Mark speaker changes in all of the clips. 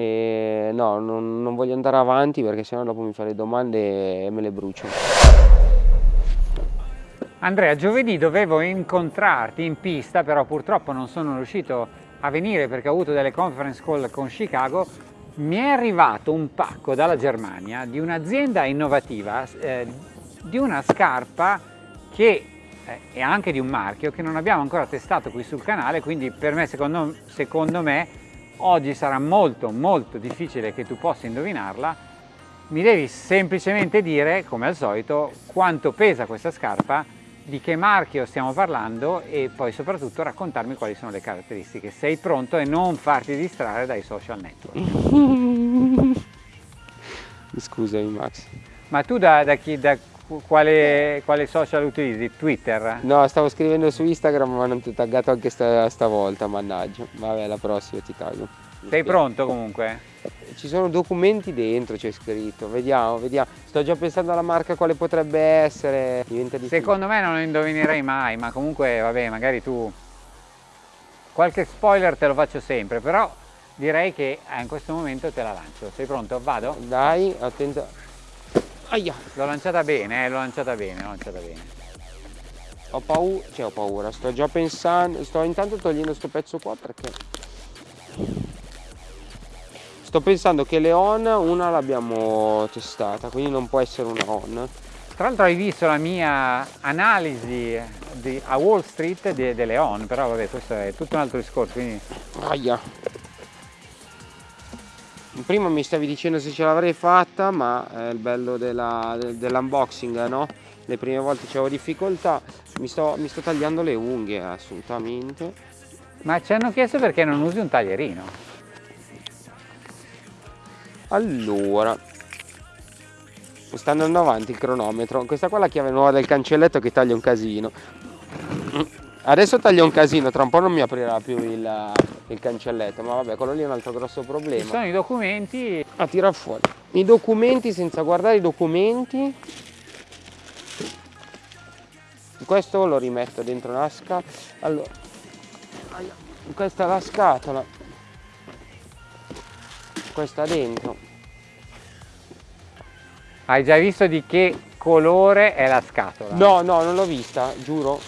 Speaker 1: e no, non, non voglio andare avanti perché sennò dopo mi fa le domande e me le brucio.
Speaker 2: Andrea, giovedì dovevo incontrarti in pista, però purtroppo non sono riuscito a venire perché ho avuto delle conference call con Chicago. Mi è arrivato un pacco dalla Germania di un'azienda innovativa, eh, di una scarpa che eh, è anche di un marchio che non abbiamo ancora testato qui sul canale, quindi per me, secondo, secondo me, oggi sarà molto molto difficile che tu possa indovinarla. Mi devi semplicemente dire, come al solito, quanto pesa questa scarpa, di che marchio stiamo parlando e poi soprattutto raccontarmi quali sono le caratteristiche. Sei pronto e non farti distrarre dai social network.
Speaker 1: Scusami Max.
Speaker 2: Ma tu da, da, chi, da quale, quale, social utilizzi? Twitter?
Speaker 1: No, stavo scrivendo su Instagram ma non ti ho taggato anche sta, stavolta, mannaggia. Vabbè, la prossima ti taggo.
Speaker 2: Sei pronto comunque?
Speaker 1: Ci sono documenti dentro, c'è scritto, vediamo, vediamo. Sto già pensando alla marca quale potrebbe essere.
Speaker 2: Secondo me non lo indovinerei mai, ma comunque vabbè, magari tu... Qualche spoiler te lo faccio sempre, però direi che in questo momento te la lancio. Sei pronto? Vado?
Speaker 1: Dai, attento.
Speaker 2: Aia. L'ho lanciata bene, eh, l'ho lanciata bene, l'ho lanciata bene.
Speaker 1: Ho paura, cioè ho paura, sto già pensando, sto intanto togliendo questo pezzo qua perché sto pensando che le on una l'abbiamo testata, quindi non può essere una on.
Speaker 2: Tra l'altro hai visto la mia analisi di, a Wall Street di, delle on, però vabbè questo è tutto un altro discorso, quindi...
Speaker 1: Aia prima mi stavi dicendo se ce l'avrei fatta ma è il bello dell'unboxing no? le prime volte c'avevo difficoltà mi sto, mi sto tagliando le unghie assolutamente.
Speaker 2: Ma ci hanno chiesto perché non usi un taglierino.
Speaker 1: Allora sta andando avanti il cronometro questa qua è la chiave nuova del cancelletto che taglia un casino. Adesso taglia un casino tra un po' non mi aprirà più il, il cancelletto ma vabbè quello lì è un altro grosso problema.
Speaker 2: Ci sono i documenti.
Speaker 1: A ah, tirar fuori. I documenti senza guardare i documenti. Questo lo rimetto dentro una scatola allora questa è la scatola. Questa dentro.
Speaker 2: Hai già visto di che colore è la scatola?
Speaker 1: no no non l'ho vista giuro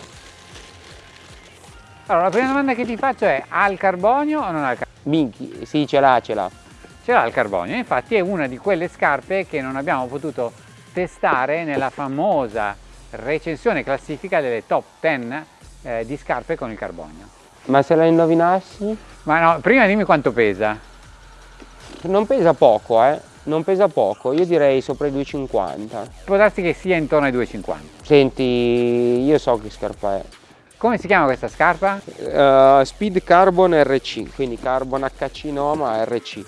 Speaker 2: allora, la prima domanda che ti faccio è, ha il carbonio o non ha il carbonio?
Speaker 1: Minchi, sì, ce l'ha, ce l'ha.
Speaker 2: Ce l'ha il carbonio, infatti è una di quelle scarpe che non abbiamo potuto testare nella famosa recensione classifica delle top 10 eh, di scarpe con il carbonio.
Speaker 1: Ma se la indovinassi?
Speaker 2: Ma no, prima dimmi quanto pesa.
Speaker 1: Non pesa poco, eh. Non pesa poco, io direi sopra i 2,50.
Speaker 2: Può darsi che sia intorno ai 2,50.
Speaker 1: Senti, io so che scarpa è.
Speaker 2: Come si chiama questa scarpa?
Speaker 1: Uh, Speed Carbon RC, quindi Carbon HC no ma RC.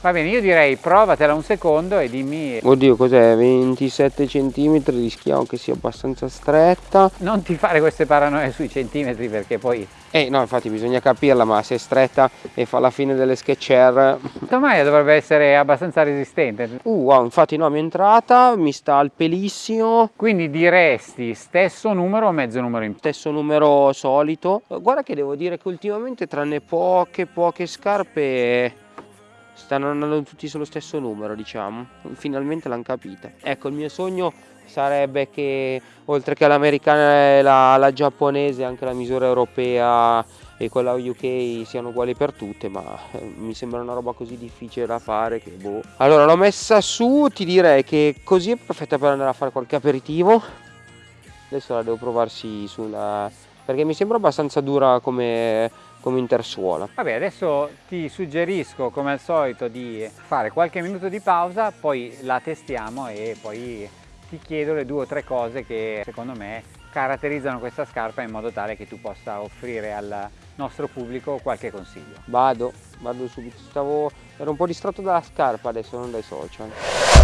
Speaker 2: Va bene, io direi provatela un secondo e dimmi...
Speaker 1: Oddio, cos'è? 27 cm, rischiamo che sia abbastanza stretta.
Speaker 2: Non ti fare queste paranoie sui centimetri perché poi
Speaker 1: eh no, infatti bisogna capirla, ma se è stretta e fa la fine delle sketcher...
Speaker 2: Maglia dovrebbe essere abbastanza resistente.
Speaker 1: Uh, wow, infatti no, mi è entrata, mi sta al pelissimo.
Speaker 2: Quindi diresti stesso numero o mezzo numero in più?
Speaker 1: Stesso numero solito. Guarda che devo dire che ultimamente tranne poche, poche scarpe stanno andando tutti sullo stesso numero, diciamo. Finalmente l'hanno capita. Ecco, il mio sogno sarebbe che oltre che l'americana e la, la, giapponese anche la misura europea e quella UK siano uguali per tutte ma eh, mi sembra una roba così difficile da fare che boh allora l'ho messa su ti direi che così è perfetta per andare a fare qualche aperitivo adesso la devo provarsi sulla perché mi sembra abbastanza dura come come intersuola.
Speaker 2: Vabbè adesso ti suggerisco come al solito di fare qualche minuto di pausa poi la testiamo e poi ti chiedo le due o tre cose che secondo me caratterizzano questa scarpa in modo tale che tu possa offrire al nostro pubblico qualche consiglio.
Speaker 1: Vado, vado subito, stavo, ero un po' distratto dalla scarpa adesso, non dai social.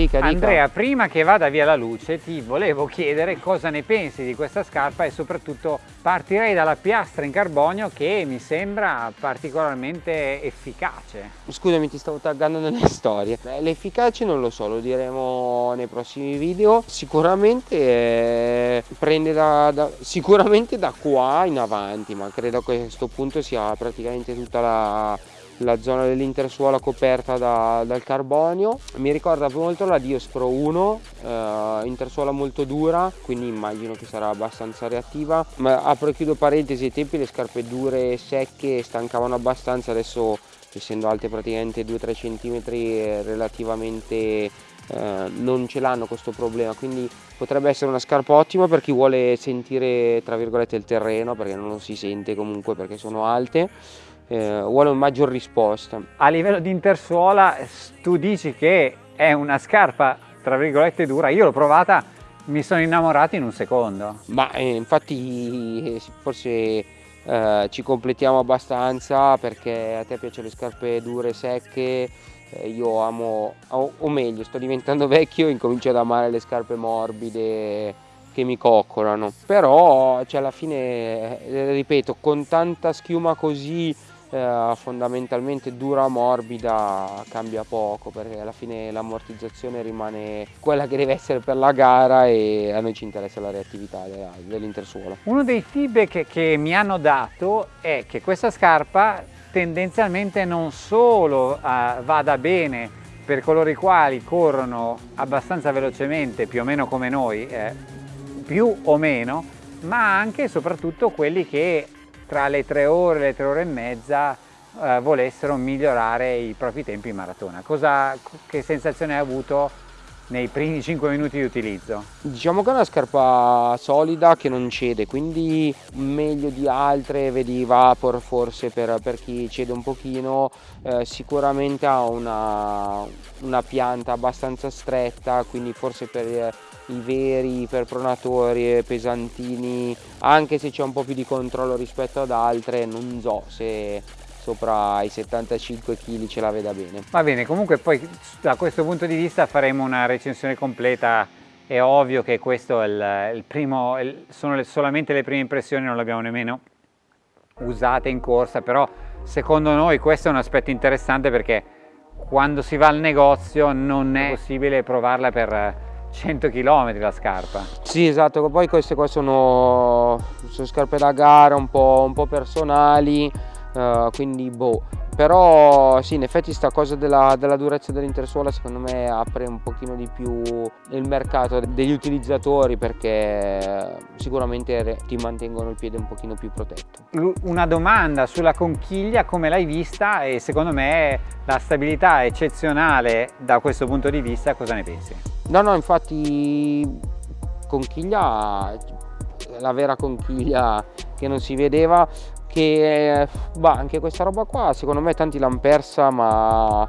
Speaker 2: Dica, dica. Andrea, prima che vada via la luce ti volevo chiedere cosa ne pensi di questa scarpa e soprattutto partirei dalla piastra in carbonio che mi sembra particolarmente efficace.
Speaker 1: Scusami, ti stavo taggando nelle storie. L'efficace non lo so, lo diremo nei prossimi video. Sicuramente eh, prende da, da, sicuramente da qua in avanti, ma credo che a questo punto sia praticamente tutta la la zona dell'intersuola coperta da, dal carbonio. Mi ricorda molto la Dios Pro 1 eh, intersuola molto dura quindi immagino che sarà abbastanza reattiva. Ma apro e chiudo parentesi ai tempi le scarpe dure e secche stancavano abbastanza adesso essendo alte praticamente 2-3 cm relativamente eh, non ce l'hanno questo problema quindi potrebbe essere una scarpa ottima per chi vuole sentire tra virgolette il terreno perché non lo si sente comunque perché sono alte eh, vuole un maggior risposta.
Speaker 2: A livello di intersuola tu dici che è una scarpa tra virgolette dura, io l'ho provata, mi sono innamorato in un secondo.
Speaker 1: Ma eh, infatti forse eh, ci completiamo abbastanza perché a te piacciono le scarpe dure, secche, io amo, o, o meglio sto diventando vecchio e incomincio ad amare le scarpe morbide che mi coccolano però cioè, alla fine eh, ripeto con tanta schiuma così eh, fondamentalmente dura morbida cambia poco perché alla fine l'ammortizzazione rimane quella che deve essere per la gara e a noi ci interessa la reattività dell'intersuola.
Speaker 2: Uno dei feedback che mi hanno dato è che questa scarpa tendenzialmente non solo uh, vada bene per coloro i quali corrono abbastanza velocemente più o meno come noi eh, più o meno ma anche e soprattutto quelli che tra le tre ore e le tre ore e mezza eh, volessero migliorare i propri tempi in maratona. Cosa, che sensazione hai avuto nei primi 5 minuti di utilizzo?
Speaker 1: Diciamo che è una scarpa solida che non cede, quindi meglio di altre, vedi Vapor forse per, per chi cede un pochino, eh, sicuramente ha una, una pianta abbastanza stretta, quindi forse per i veri iperpronatori e pesantini anche se c'è un po' più di controllo rispetto ad altre non so se sopra i 75 kg ce la veda bene
Speaker 2: va bene comunque poi da questo punto di vista faremo una recensione completa è ovvio che questo è il, il primo il, sono le, solamente le prime impressioni non le abbiamo nemmeno usate in corsa però secondo noi questo è un aspetto interessante perché quando si va al negozio non è possibile provarla per 100 km la scarpa.
Speaker 1: Sì, esatto, poi queste qua sono, sono scarpe da gara un po', un po personali, uh, quindi boh. Però sì, in effetti sta cosa della, della durezza dell'intersuola secondo me apre un pochino di più il mercato degli utilizzatori perché sicuramente ti mantengono il piede un pochino più protetto.
Speaker 2: Una domanda sulla conchiglia, come l'hai vista e secondo me la stabilità è eccezionale da questo punto di vista, cosa ne pensi?
Speaker 1: No, no, infatti conchiglia, la vera conchiglia che non si vedeva, che bah, anche questa roba qua secondo me tanti l'hanno persa ma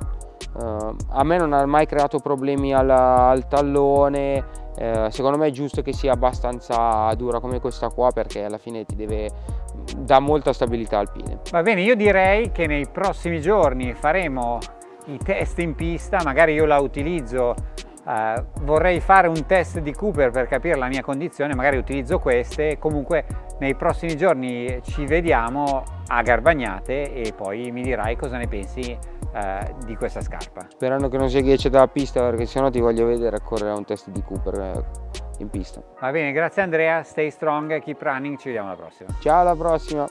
Speaker 1: eh, a me non ha mai creato problemi al, al tallone, eh, secondo me è giusto che sia abbastanza dura come questa qua perché alla fine ti deve dà molta stabilità al piede.
Speaker 2: Va bene, io direi che nei prossimi giorni faremo i test in pista, magari io la utilizzo Uh, vorrei fare un test di Cooper per capire la mia condizione, magari utilizzo queste, comunque nei prossimi giorni ci vediamo a Garbagnate e poi mi dirai cosa ne pensi uh, di questa scarpa.
Speaker 1: Sperando che non sia ghiaccia dalla pista perché sennò ti voglio vedere correre un test di Cooper eh, in pista.
Speaker 2: Va bene, grazie Andrea, stay strong, keep running, ci vediamo alla prossima.
Speaker 1: Ciao alla prossima!